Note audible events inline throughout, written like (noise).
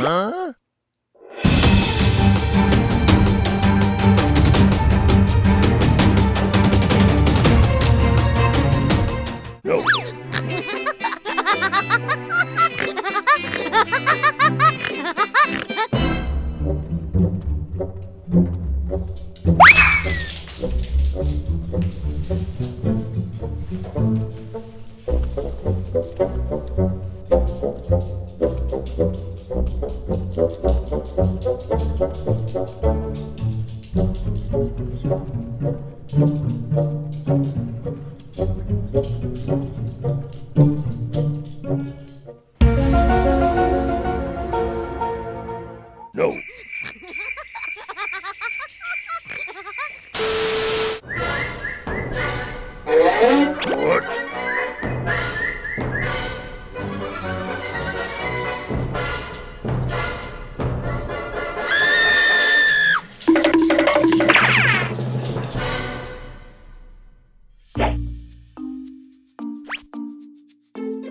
Huh? No. What?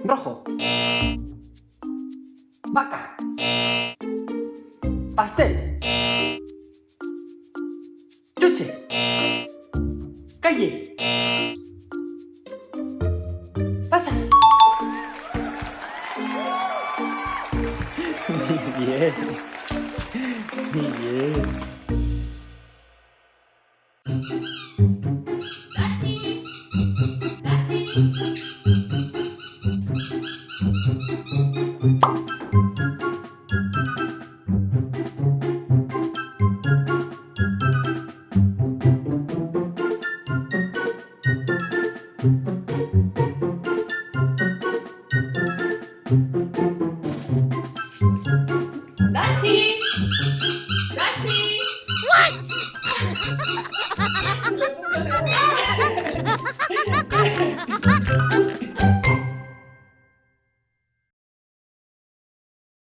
Rojo. Vaca. Pastel. Chuche. Calle. Pasa. (laughs) Bien.